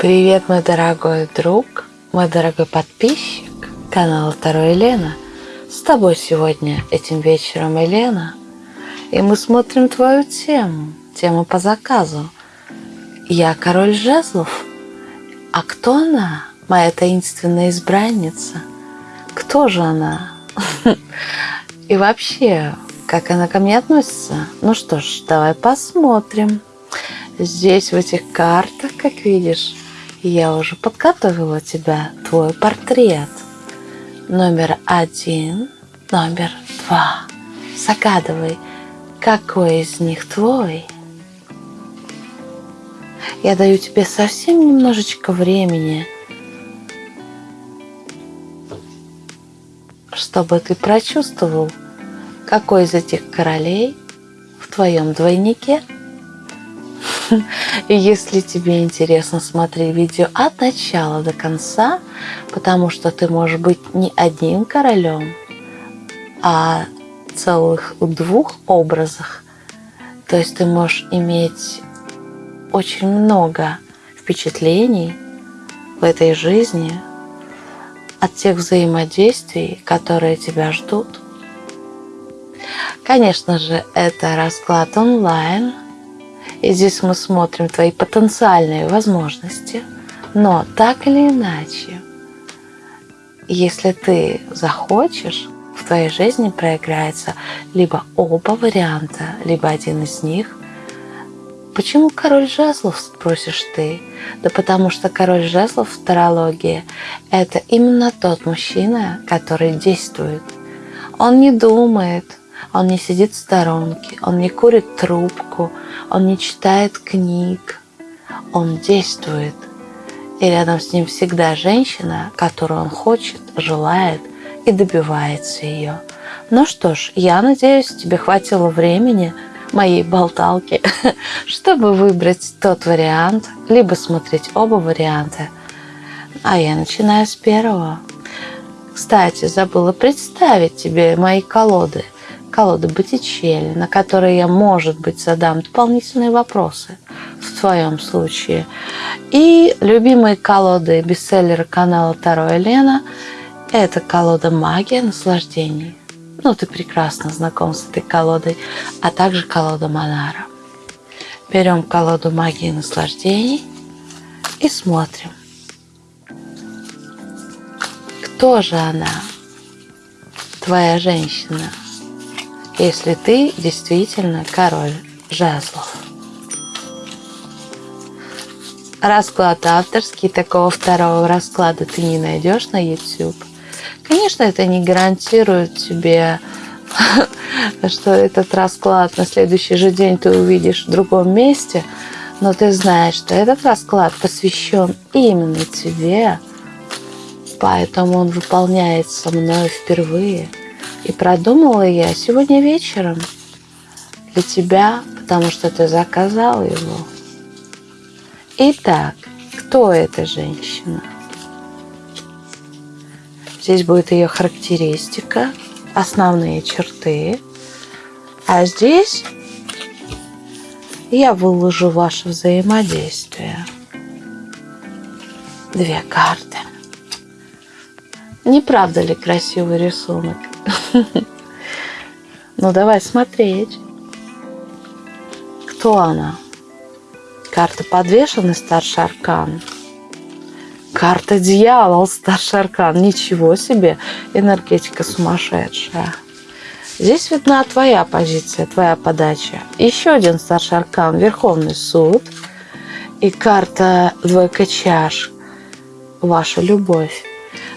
Привет, мой дорогой друг, мой дорогой подписчик канала Второй Елена. С тобой сегодня этим вечером Елена. И мы смотрим твою тему, тему по заказу. Я король жезлов. А кто она, моя таинственная избранница? Кто же она? И вообще, как она ко мне относится? Ну что ж, давай посмотрим. Здесь в этих картах, как видишь, я уже подготовила тебя, твой портрет. Номер один, номер два. Загадывай, какой из них твой. Я даю тебе совсем немножечко времени, чтобы ты прочувствовал, какой из этих королей в твоем двойнике – и если тебе интересно, смотри видео от начала до конца, потому что ты можешь быть не одним королем, а целых двух образах. То есть ты можешь иметь очень много впечатлений в этой жизни от тех взаимодействий, которые тебя ждут. Конечно же, это расклад онлайн – и здесь мы смотрим твои потенциальные возможности. Но так или иначе, если ты захочешь, в твоей жизни проиграется либо оба варианта, либо один из них. Почему король жезлов, спросишь ты? Да потому что король жезлов в тарологии – это именно тот мужчина, который действует. Он не думает, он не сидит в сторонке, он не курит трубку, он не читает книг, он действует. И рядом с ним всегда женщина, которую он хочет, желает и добивается ее. Ну что ж, я надеюсь, тебе хватило времени моей болталки, чтобы выбрать тот вариант, либо смотреть оба варианта. А я начинаю с первого. Кстати, забыла представить тебе мои колоды – колоды Боттичелли, на которые я, может быть, задам дополнительные вопросы в твоем случае. И любимые колоды бестселлера канала Таро Елена – это колода «Магия наслаждений». Ну, ты прекрасно знаком с этой колодой, а также колода Монара. Берем колоду «Магии наслаждений» и смотрим. Кто же она, твоя женщина – если ты действительно король жезлов. Расклад авторский, такого второго расклада ты не найдешь на YouTube. Конечно, это не гарантирует тебе, что этот расклад на следующий же день ты увидишь в другом месте, но ты знаешь, что этот расклад посвящен именно тебе, поэтому он выполняется мной впервые – и продумала я сегодня вечером для тебя, потому что ты заказал его. Итак, кто эта женщина? Здесь будет ее характеристика, основные черты. А здесь я выложу ваше взаимодействие. Две карты. Не правда ли красивый рисунок? Ну, давай смотреть. Кто она? Карта подвешенный старший аркан. Карта дьявол, старший аркан. Ничего себе, энергетика сумасшедшая. Здесь видна твоя позиция, твоя подача. Еще один старший аркан, Верховный суд. И карта двойка чаш, ваша любовь.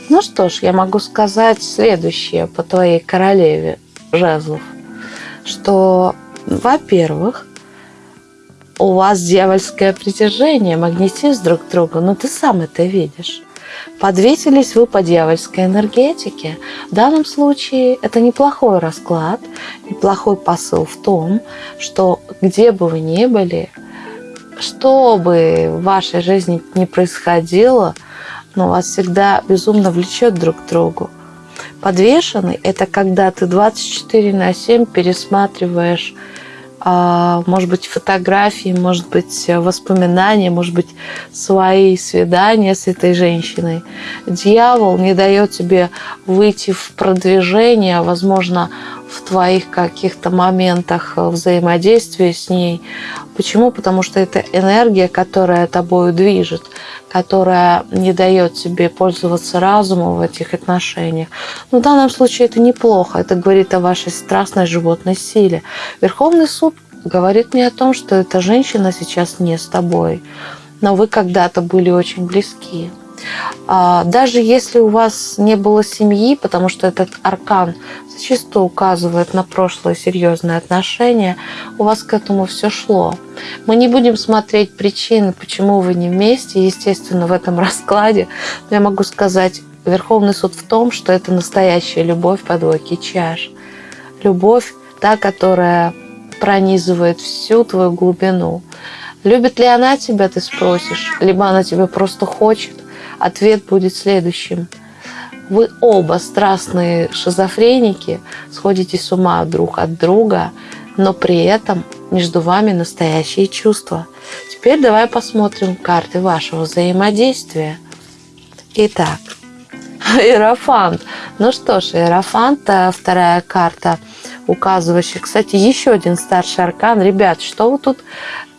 Ну что ж, я могу сказать следующее по твоей королеве жезлов, что, во-первых, у вас дьявольское притяжение, магнетизм друг к другу, но ты сам это видишь. Подветились вы по дьявольской энергетике. В данном случае это неплохой расклад, неплохой посыл в том, что где бы вы ни были, что бы в вашей жизни ни происходило – но вас всегда безумно влечет друг к другу. Подвешенный – это когда ты 24 на 7 пересматриваешь может быть, фотографии, может быть, воспоминания, может быть, свои свидания с этой женщиной. Дьявол не дает тебе выйти в продвижение, возможно, в твоих каких-то моментах взаимодействия с ней. Почему? Потому что это энергия, которая тобой движет, которая не дает тебе пользоваться разумом в этих отношениях. Но в данном случае это неплохо. Это говорит о вашей страстной животной силе. Верховный суд говорит мне о том, что эта женщина сейчас не с тобой, но вы когда-то были очень близки. А, даже если у вас не было семьи, потому что этот аркан зачастую указывает на прошлое серьезные отношения, у вас к этому все шло. Мы не будем смотреть причины, почему вы не вместе. Естественно, в этом раскладе я могу сказать, Верховный суд в том, что это настоящая любовь по двойке чаш. Любовь, та, которая пронизывает всю твою глубину. Любит ли она тебя, ты спросишь, либо она тебя просто хочет ответ будет следующим. Вы оба страстные шизофреники, сходите с ума друг от друга, но при этом между вами настоящие чувства. Теперь давай посмотрим карты вашего взаимодействия. Итак, Иерофант. Ну что ж, Иерофант, вторая карта, указывающая, кстати, еще один старший аркан. Ребят, что вы тут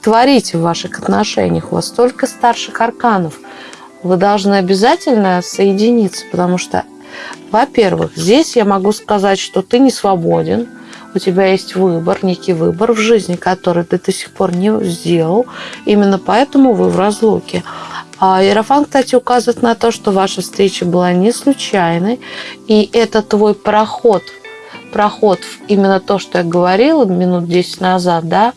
творите в ваших отношениях? У вас столько старших арканов вы должны обязательно соединиться, потому что, во-первых, здесь я могу сказать, что ты не свободен, у тебя есть выбор, некий выбор в жизни, который ты до сих пор не сделал. Именно поэтому вы в разлуке. А Иерофан, кстати, указывает на то, что ваша встреча была не случайной, и это твой проход проход в именно то, что я говорила минут 10 назад, да,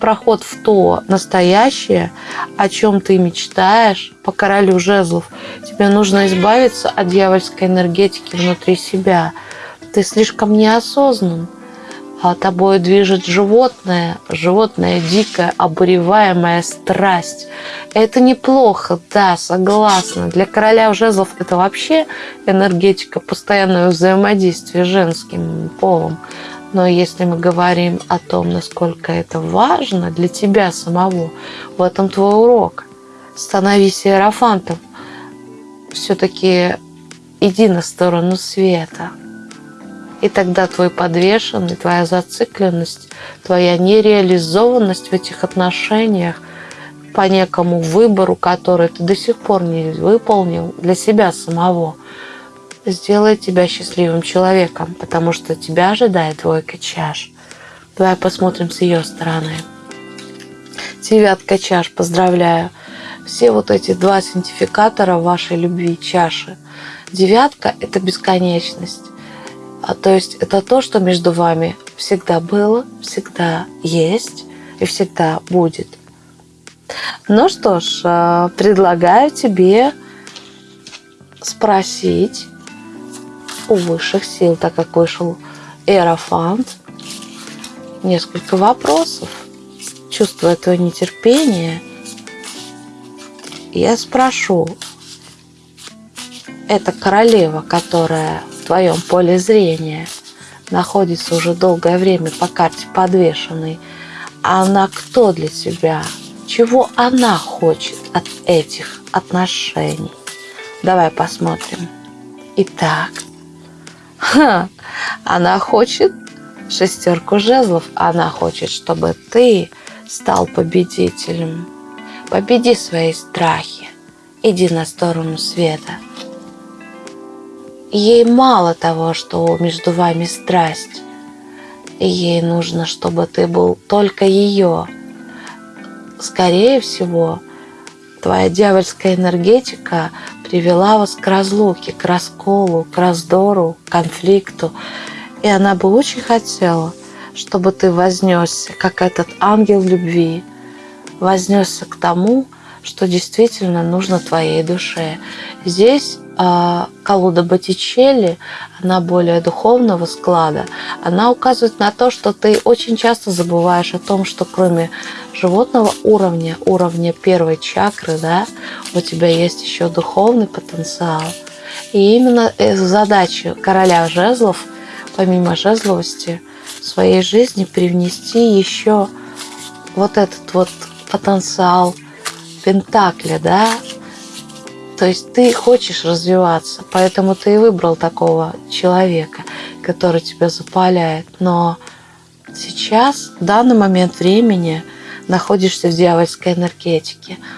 проход в то настоящее, о чем ты мечтаешь, по королю жезлов. Тебе нужно избавиться от дьявольской энергетики внутри себя. Ты слишком неосознан а тобой движет животное, животное дикая, обуреваемая страсть. Это неплохо, да, согласна. Для короля жезлов это вообще энергетика постоянного взаимодействия с женским полом. Но если мы говорим о том, насколько это важно для тебя самого, в этом твой урок. Становись иерофантом. Все-таки иди на сторону света. И тогда твой подвешенный, твоя зацикленность, твоя нереализованность в этих отношениях по некому выбору, который ты до сих пор не выполнил для себя самого, сделает тебя счастливым человеком, потому что тебя ожидает двойка чаш. Давай посмотрим с ее стороны. Девятка чаш, поздравляю. Все вот эти два синтификатора вашей любви, чаши. Девятка – это бесконечность. А то есть это то, что между вами всегда было, всегда есть и всегда будет. Ну что ж, э, предлагаю тебе спросить у высших сил, так как вышел Эрофант, несколько вопросов. Чувствуя твое нетерпение, я спрошу, это королева, которая в твоем поле зрения находится уже долгое время по карте подвешенной, она кто для тебя? Чего она хочет от этих отношений? Давай посмотрим. Итак, ха, она хочет шестерку жезлов. Она хочет, чтобы ты стал победителем. Победи свои страхи. Иди на сторону света. Ей мало того, что между вами страсть. Ей нужно, чтобы ты был только ее. Скорее всего, твоя дьявольская энергетика привела вас к разлуке, к расколу, к раздору, к конфликту. И она бы очень хотела, чтобы ты вознесся, как этот ангел любви, вознесся к тому, что действительно нужно твоей душе. Здесь колода Боттичелли, она более духовного склада, она указывает на то, что ты очень часто забываешь о том, что кроме животного уровня, уровня первой чакры, да, у тебя есть еще духовный потенциал. И именно задача короля жезлов, помимо жезловости, в своей жизни привнести еще вот этот вот потенциал Пентакля, да, то есть ты хочешь развиваться, поэтому ты и выбрал такого человека, который тебя запаляет. Но сейчас, в данный момент времени, находишься в дьявольской энергетике –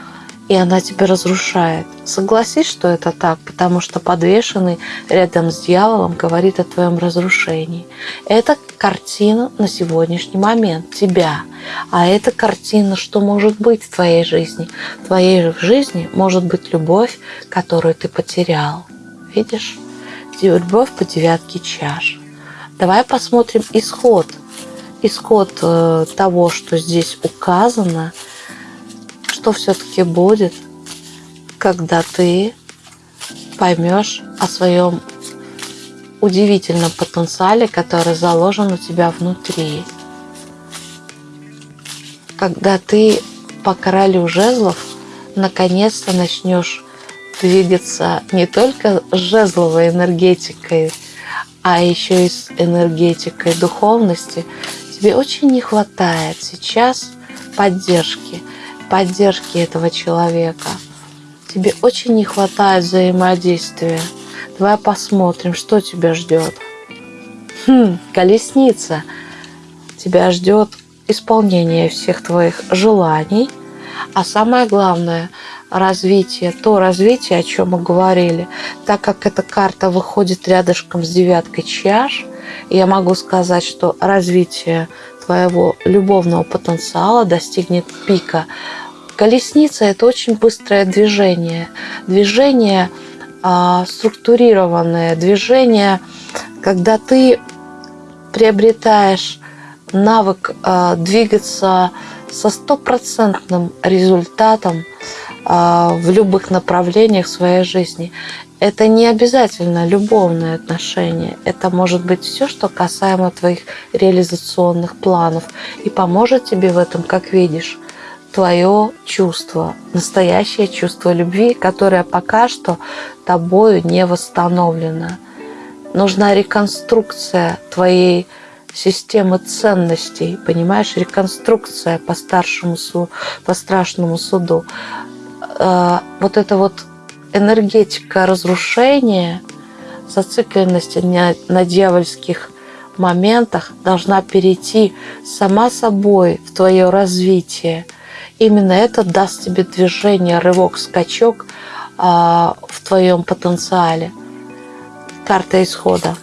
и она тебя разрушает. Согласись, что это так, потому что подвешенный рядом с дьяволом говорит о твоем разрушении. Это картина на сегодняшний момент тебя. А это картина, что может быть в твоей жизни. В твоей жизни может быть любовь, которую ты потерял. Видишь? Любовь по девятке чаш. Давай посмотрим исход. Исход э, того, что здесь указано – что все-таки будет, когда ты поймешь о своем удивительном потенциале, который заложен у тебя внутри. Когда ты по королю жезлов наконец-то начнешь двигаться не только с жезловой энергетикой, а еще и с энергетикой духовности, тебе очень не хватает сейчас поддержки – поддержки этого человека. Тебе очень не хватает взаимодействия. Давай посмотрим, что тебя ждет. Хм, колесница. Тебя ждет исполнение всех твоих желаний, а самое главное развитие, то развитие, о чем мы говорили, так как эта карта выходит рядышком с девяткой чаш, я могу сказать, что развитие твоего любовного потенциала достигнет пика. Колесница – это очень быстрое движение. Движение а, структурированное, движение, когда ты приобретаешь навык а, двигаться со стопроцентным результатом а, в любых направлениях своей жизни. Это не обязательно любовные отношения. Это может быть все, что касаемо твоих реализационных планов. И поможет тебе в этом, как видишь, твое чувство, настоящее чувство любви, которое пока что тобою не восстановлено. Нужна реконструкция твоей системы ценностей, понимаешь, реконструкция по старшему суду, по страшному суду. Э, вот это вот энергетика разрушения, зацикленности на, на дьявольских моментах должна перейти сама собой в твое развитие. Именно это даст тебе движение, рывок, скачок а, в твоем потенциале. Карта исхода.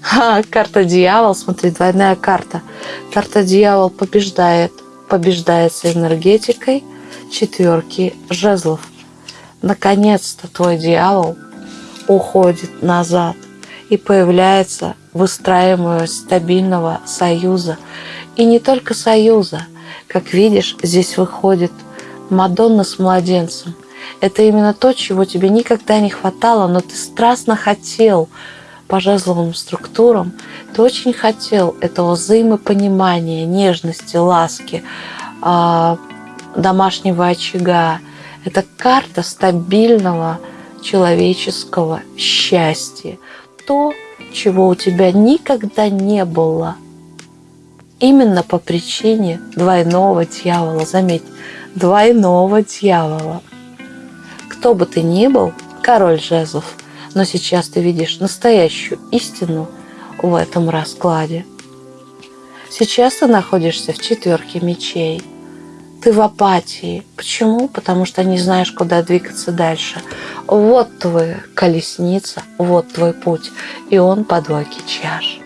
Ха, карта дьявол, смотри, двойная карта. Карта дьявол побеждает, побеждается энергетикой четверки жезлов – Наконец-то твой дьявол уходит назад и появляется выстраиваемость стабильного союза. И не только союза. Как видишь, здесь выходит Мадонна с младенцем. Это именно то, чего тебе никогда не хватало, но ты страстно хотел по жезловым структурам. Ты очень хотел этого взаимопонимания, нежности, ласки, а, домашнего очага, это карта стабильного человеческого счастья. То, чего у тебя никогда не было. Именно по причине двойного дьявола. Заметь, двойного дьявола. Кто бы ты ни был, король жезлов, но сейчас ты видишь настоящую истину в этом раскладе. Сейчас ты находишься в четверке мечей – ты в апатии. Почему? Потому что не знаешь, куда двигаться дальше. Вот твоя колесница, вот твой путь. И он по двойке чаш.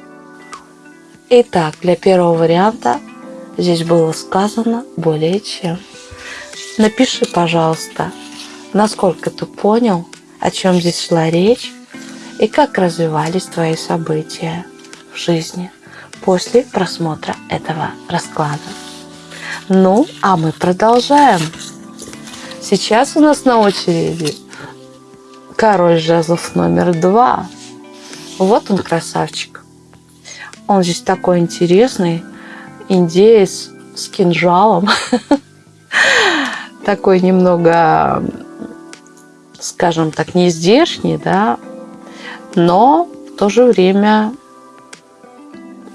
Итак, для первого варианта здесь было сказано более чем. Напиши, пожалуйста, насколько ты понял, о чем здесь шла речь и как развивались твои события в жизни после просмотра этого расклада. Ну, а мы продолжаем. Сейчас у нас на очереди король жезлов номер два. Вот он красавчик. Он здесь такой интересный, индеец с кинжалом. Такой немного, скажем так, не здешний, да, но в то же время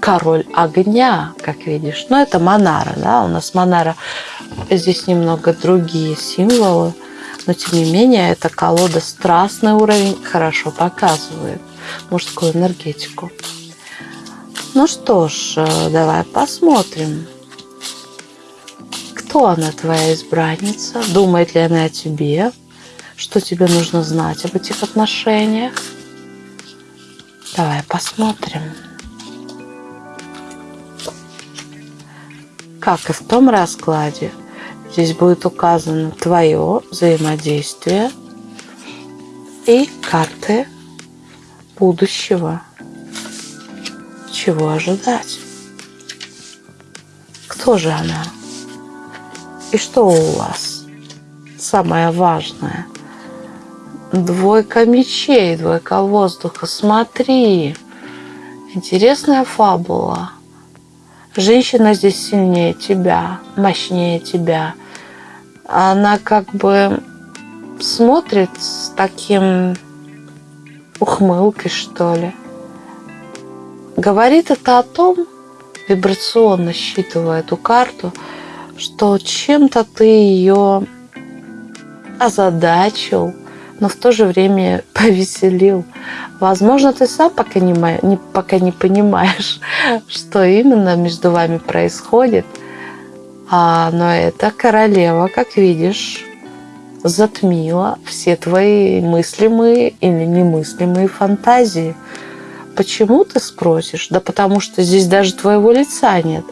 король огня, как видишь. Но это Монара, да, у нас Монара, здесь немного другие символы, но тем не менее эта колода страстный уровень хорошо показывает мужскую энергетику. Ну что ж, э, давай посмотрим. Кто она, твоя избранница? Думает ли она о тебе? Что тебе нужно знать об этих отношениях? Давай посмотрим. Как и в том раскладе, здесь будет указано твое взаимодействие и карты будущего. Чего ожидать? Кто же она? И что у вас? Самое важное. Двойка мечей, двойка воздуха. Смотри. Интересная фабула. Женщина здесь сильнее тебя, мощнее тебя. Она как бы смотрит с таким ухмылкой, что ли. Говорит это о том, вибрационно считывая эту карту, что чем-то ты ее озадачил, но в то же время повеселил. Возможно, ты сам пока не, не, пока не понимаешь, что именно между вами происходит. А, но эта королева, как видишь, затмила все твои мыслимые или немыслимые фантазии. Почему ты спросишь? Да потому что здесь даже твоего лица нет.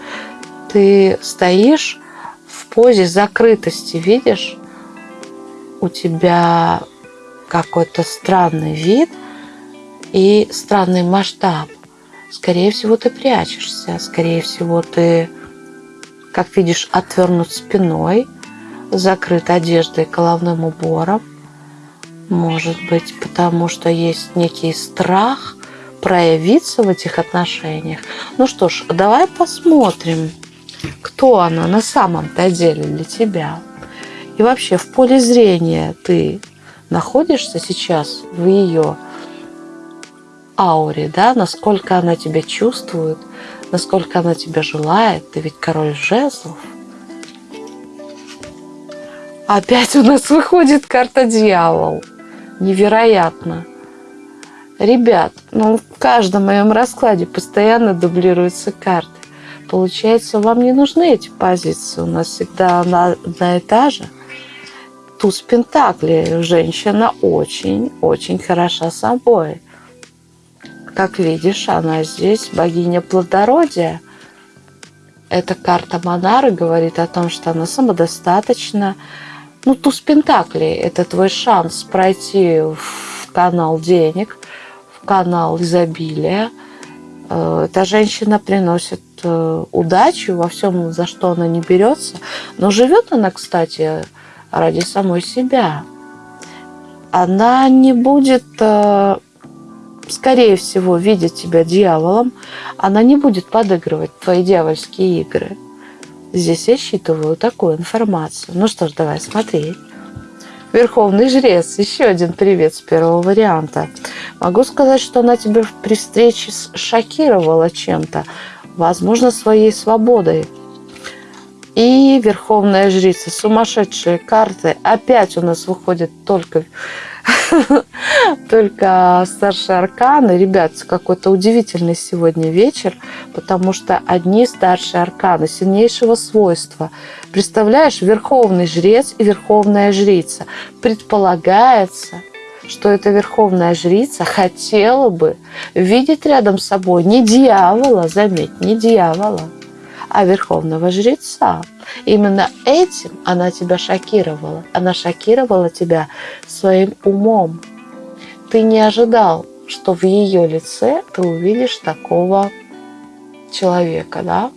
Ты стоишь в позе закрытости, видишь? У тебя какой-то странный вид и странный масштаб. Скорее всего, ты прячешься. Скорее всего, ты, как видишь, отвернут спиной – закрыт одеждой головным убором. Может быть, потому что есть некий страх проявиться в этих отношениях. Ну что ж, давай посмотрим, кто она на самом-то деле для тебя. И вообще в поле зрения ты находишься сейчас в ее ауре, да, насколько она тебя чувствует, насколько она тебя желает. Ты ведь король жезлов – Опять у нас выходит карта дьявол. Невероятно. Ребят, ну в каждом моем раскладе постоянно дублируются карты. Получается, вам не нужны эти позиции. У нас всегда одна, одна и та же. Туз Пентакли. Женщина очень-очень хороша собой. Как видишь, она здесь богиня плодородия. Эта карта Монары говорит о том, что она самодостаточна, ну, туз Пентаклей – это твой шанс пройти в канал денег, канал изобилия. Э, эта женщина приносит э, удачу во всем, за что она не берется. Но живет она, кстати, ради самой себя. Она не будет, э, скорее всего, видеть тебя дьяволом. Она не будет подыгрывать твои дьявольские игры. Здесь я считываю такую информацию. Ну что ж, давай смотреть. Верховный жрец. Еще один привет с первого варианта. Могу сказать, что она тебя при встрече шокировала чем-то. Возможно, своей свободой. И Верховная Жрица. Сумасшедшие карты. Опять у нас выходит только только старшие арканы. Ребят, какой-то удивительный сегодня вечер, потому что одни старшие арканы сильнейшего свойства. Представляешь, верховный жрец и верховная жрица. Предполагается, что эта верховная жрица хотела бы видеть рядом с собой не дьявола, заметь, не дьявола, а верховного жреца. Именно этим она тебя шокировала. Она шокировала тебя своим умом. Ты не ожидал, что в ее лице ты увидишь такого человека, да?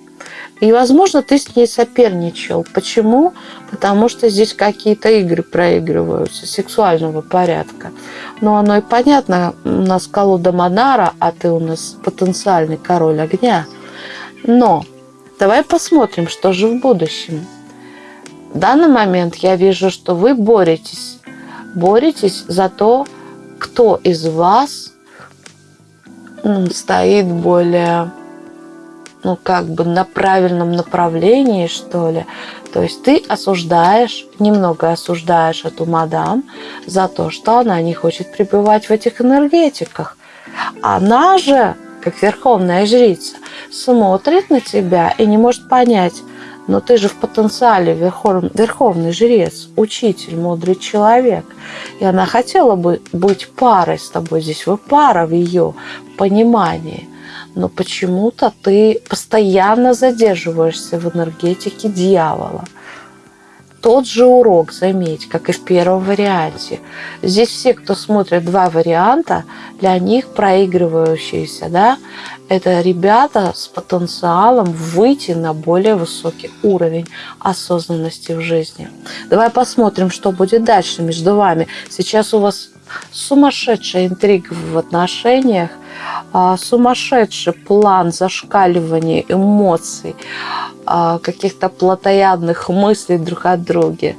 И, возможно, ты с ней соперничал. Почему? Потому что здесь какие-то игры проигрываются сексуального порядка. Но оно и понятно, у нас колода Монара, а ты у нас потенциальный король огня. Но давай посмотрим, что же в будущем. В данный момент я вижу, что вы боретесь. Боретесь за то, кто из вас стоит более ну, как бы на правильном направлении, что ли. То есть ты осуждаешь, немного осуждаешь эту мадам за то, что она не хочет пребывать в этих энергетиках. Она же, как верховная жрица, смотрит на тебя и не может понять, но ты же в потенциале верхов, верховный жрец, учитель, мудрый человек. И она хотела бы быть парой с тобой. Здесь вы пара в ее понимании но почему-то ты постоянно задерживаешься в энергетике дьявола. Тот же урок, заметь, как и в первом варианте. Здесь все, кто смотрит два варианта, для них проигрывающиеся, да, это ребята с потенциалом выйти на более высокий уровень осознанности в жизни. Давай посмотрим, что будет дальше между вами. Сейчас у вас сумасшедшая интрига в отношениях, сумасшедший план зашкаливания эмоций, а, каких-то плотоядных мыслей друг о друге,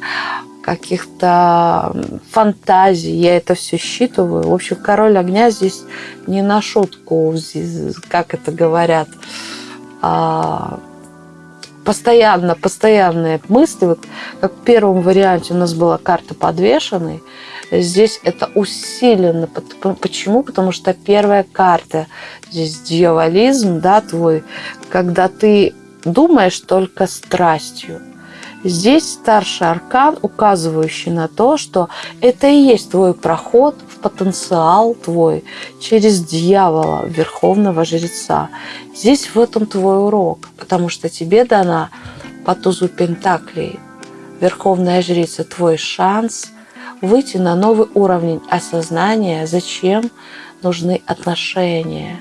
каких-то фантазий. Я это все считываю. В общем, король огня здесь не на шутку, как это говорят, а, постоянно, постоянные мысли. Вот как в первом варианте у нас была карта подвешенной, Здесь это усиленно. Почему? Потому что первая карта, здесь дьяволизм, да, твой, когда ты думаешь только страстью. Здесь старший аркан, указывающий на то, что это и есть твой проход в потенциал твой через дьявола, верховного жреца. Здесь в этом твой урок, потому что тебе дана по тузу Пентаклей верховная жрица твой шанс – выйти на новый уровень осознания, зачем нужны отношения.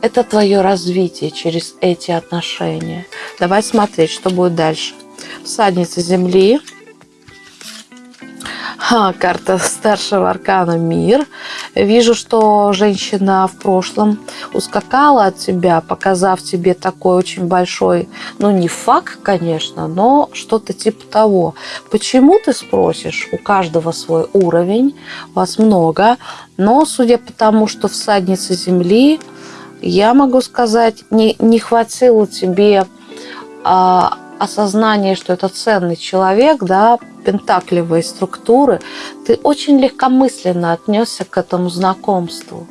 Это твое развитие через эти отношения. Давай смотреть, что будет дальше. Всадница Земли – Ха, карта старшего аркана «Мир». Вижу, что женщина в прошлом ускакала от тебя, показав тебе такой очень большой, ну не факт, конечно, но что-то типа того. Почему ты спросишь? У каждого свой уровень, вас много, но судя по тому, что всадница Земли, я могу сказать, не, не хватило тебе а, осознание, что это ценный человек, да, пентаклевой структуры, ты очень легкомысленно отнесся к этому знакомству.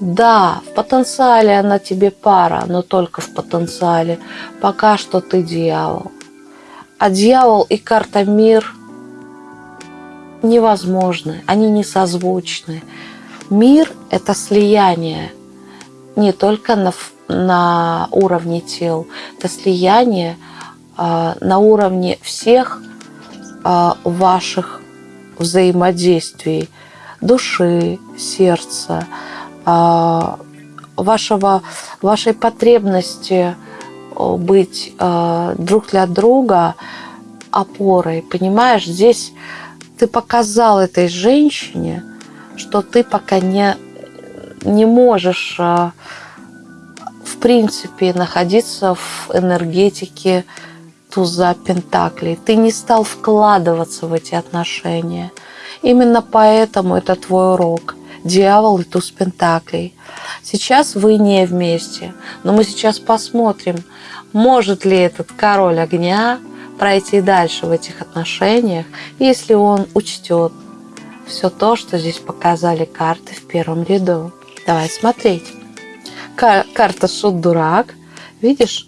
Да, в потенциале она тебе пара, но только в потенциале. Пока что ты дьявол. А дьявол и карта мир невозможны, они не созвучны. Мир – это слияние не только на, на уровне тел, это слияние – а, на уровне всех а, ваших взаимодействий, души, сердца, вашего, вашей потребности быть друг для друга опорой. Понимаешь, здесь ты показал этой женщине, что ты пока не, не можешь в принципе находиться в энергетике туза Пентаклей. Ты не стал вкладываться в эти отношения. Именно поэтому это твой урок. Дьявол и туз Пентаклей. Сейчас вы не вместе, но мы сейчас посмотрим, может ли этот король огня пройти дальше в этих отношениях, если он учтет все то, что здесь показали карты в первом ряду. Давай смотреть. Карта Шут-Дурак. Видишь, а,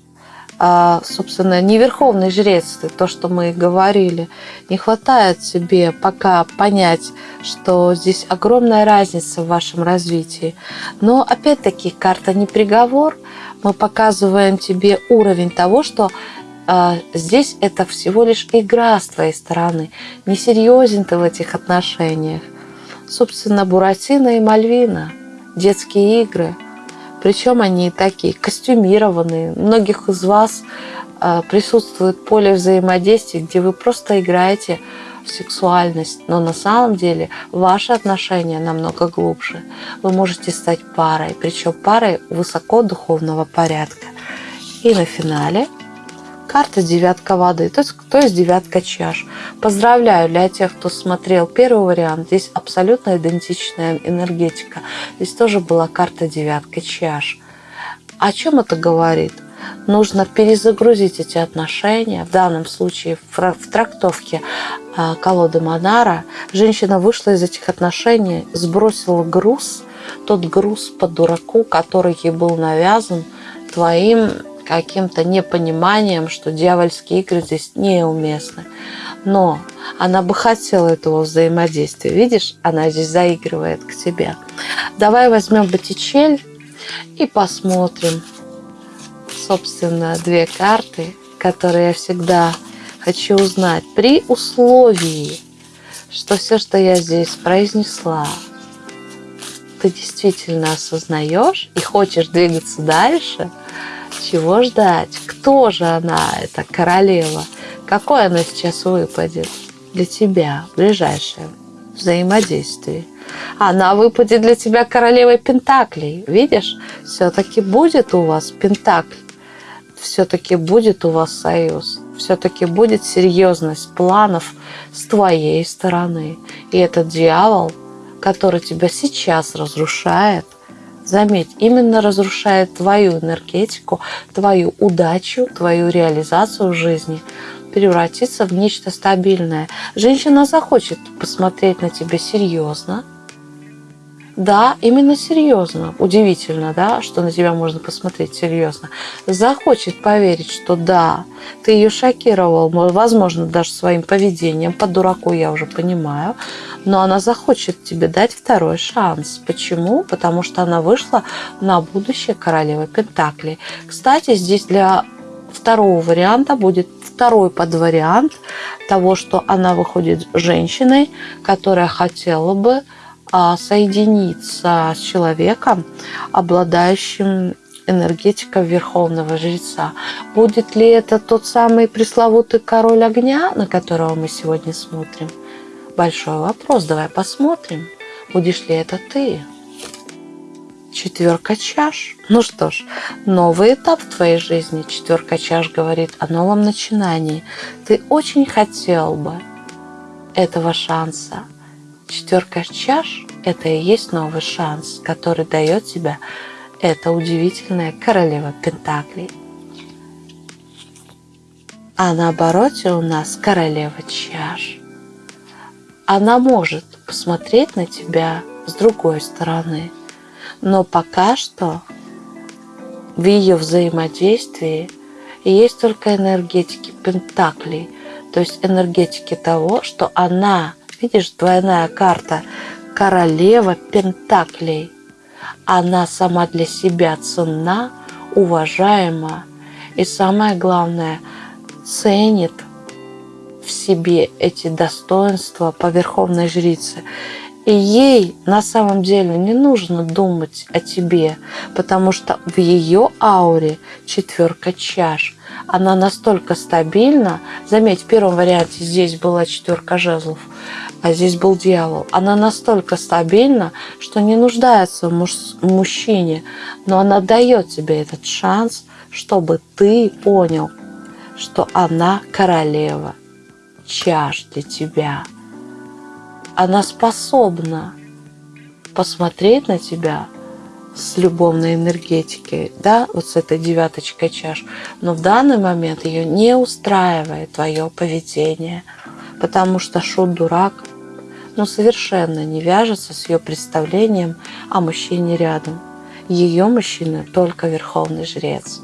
собственно, не верховный жрец, то, что мы говорили. Не хватает тебе пока понять, что здесь огромная разница в вашем развитии. Но опять-таки карта не приговор. Мы показываем тебе уровень того, что а, здесь это всего лишь игра с твоей стороны. Несерьезен ты в этих отношениях. Собственно, Буратино и Мальвина, детские игры – Причем они такие костюмированные. Многих из вас э, присутствует поле взаимодействия, где вы просто играете в сексуальность, но на самом деле ваши отношения намного глубже. Вы можете стать парой, причем парой высоко духовного порядка. И на финале карта девятка воды, то есть, то есть девятка чаш. Поздравляю для тех, кто смотрел первый вариант. Здесь абсолютно идентичная энергетика. Здесь тоже была карта девятка чаш. О чем это говорит? Нужно перезагрузить эти отношения. В данном случае в трактовке а, колоды Монара женщина вышла из этих отношений, сбросила груз, тот груз по дураку, который ей был навязан твоим каким-то непониманием, что дьявольские игры здесь неуместны. Но она бы хотела этого взаимодействия. Видишь, она здесь заигрывает к тебе. Давай возьмем Боттичель и посмотрим, собственно, две карты, которые я всегда хочу узнать. При условии, что все, что я здесь произнесла, ты действительно осознаешь и хочешь двигаться дальше – чего ждать? Кто же она, эта королева? Какой она сейчас выпадет для тебя в ближайшее взаимодействие? Она выпадет для тебя королевой Пентаклей. Видишь, все-таки будет у вас Пентакль. Все-таки будет у вас союз. Все-таки будет серьезность планов с твоей стороны. И этот дьявол, который тебя сейчас разрушает – Заметь, именно разрушает твою энергетику, твою удачу, твою реализацию в жизни, превратиться в нечто стабильное. Женщина захочет посмотреть на тебя серьезно, да, именно серьезно. Удивительно, да, что на тебя можно посмотреть серьезно. Захочет поверить, что да, ты ее шокировал, возможно, даже своим поведением, по дураку я уже понимаю, но она захочет тебе дать второй шанс. Почему? Потому что она вышла на будущее королевы Пентаклей. Кстати, здесь для второго варианта будет второй подвариант того, что она выходит женщиной, которая хотела бы соединиться с человеком, обладающим энергетикой верховного жреца. Будет ли это тот самый пресловутый король огня, на которого мы сегодня смотрим? Большой вопрос. Давай посмотрим, будешь ли это ты. Четверка чаш. Ну что ж, новый этап в твоей жизни. Четверка чаш говорит о новом начинании. Ты очень хотел бы этого шанса, Четверка чаш – это и есть новый шанс, который дает тебе эта удивительная королева Пентаклей. А на обороте у нас королева чаш. Она может посмотреть на тебя с другой стороны, но пока что в ее взаимодействии есть только энергетики Пентаклей, то есть энергетики того, что она Видишь, двойная карта. Королева Пентаклей. Она сама для себя ценна, уважаема и самое главное, ценит в себе эти достоинства по верховной жрице. И ей на самом деле не нужно думать о тебе, потому что в ее ауре четверка чаш. Она настолько стабильна. Заметь, в первом варианте здесь была четверка жезлов а здесь был дьявол. Она настолько стабильна, что не нуждается в муж мужчине, но она дает тебе этот шанс, чтобы ты понял, что она королева чаш для тебя. Она способна посмотреть на тебя с любовной энергетикой, да, вот с этой девяточкой чаш, но в данный момент ее не устраивает твое поведение, потому что шут-дурак но совершенно не вяжется с ее представлением о мужчине рядом. Ее мужчина только верховный жрец.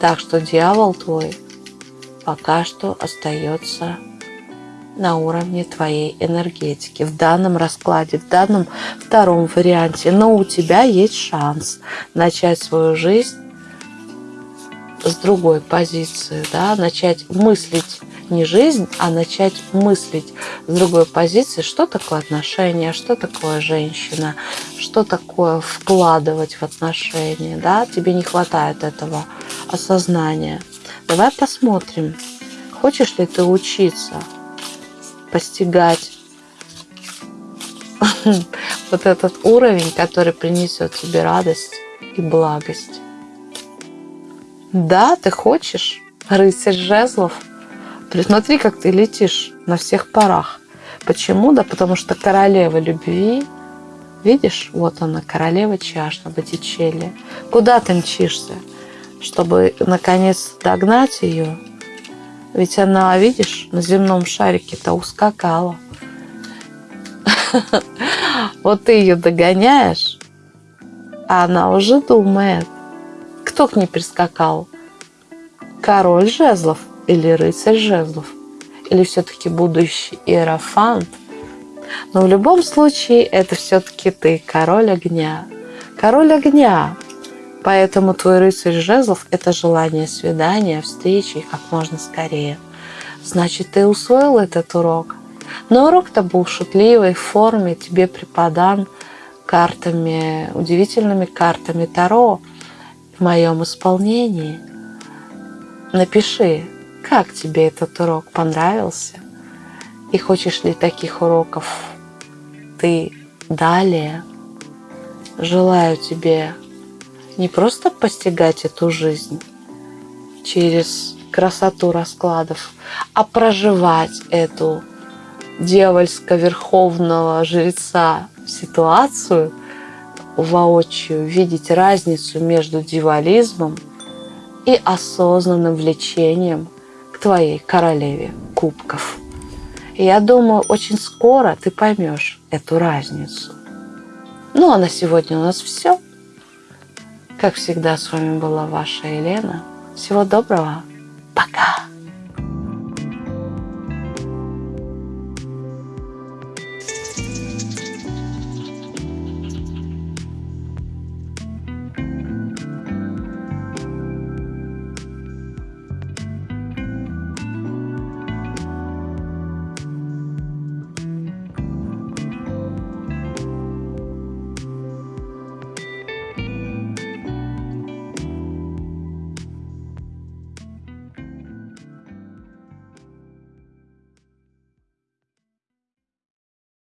Так что дьявол твой пока что остается на уровне твоей энергетики в данном раскладе, в данном втором варианте. Но у тебя есть шанс начать свою жизнь с другой позиции, да, начать мыслить не жизнь, а начать мыслить с другой позиции, что такое отношения, что такое женщина, что такое вкладывать в отношения, да, тебе не хватает этого осознания. Давай посмотрим, хочешь ли ты учиться постигать вот этот уровень, который принесет тебе радость и благость. Да, ты хочешь, рыцарь жезлов. Присмотри, как ты летишь на всех парах. Почему? Да потому что королева любви, видишь, вот она, королева чаш на Боттичелли. Куда ты мчишься? Чтобы, наконец, догнать ее? Ведь она, видишь, на земном шарике-то ускакала. Вот ты ее догоняешь, а она уже думает, кто к ней прискакал? Король жезлов или рыцарь жезлов? Или все-таки будущий иерофант? Но в любом случае это все-таки ты, король огня. Король огня. Поэтому твой рыцарь жезлов – это желание свидания, встречи как можно скорее. Значит, ты усвоил этот урок. Но урок-то был в шутливой форме, тебе преподан картами, удивительными картами Таро в моем исполнении. Напиши, как тебе этот урок понравился и хочешь ли таких уроков ты далее. Желаю тебе не просто постигать эту жизнь через красоту раскладов, а проживать эту дьявольско-верховного жреца ситуацию воочию, видеть разницу между дьяволизмом и осознанным влечением к твоей королеве кубков. И я думаю, очень скоро ты поймешь эту разницу. Ну а на сегодня у нас все. Как всегда, с вами была ваша Елена. Всего доброго. Пока.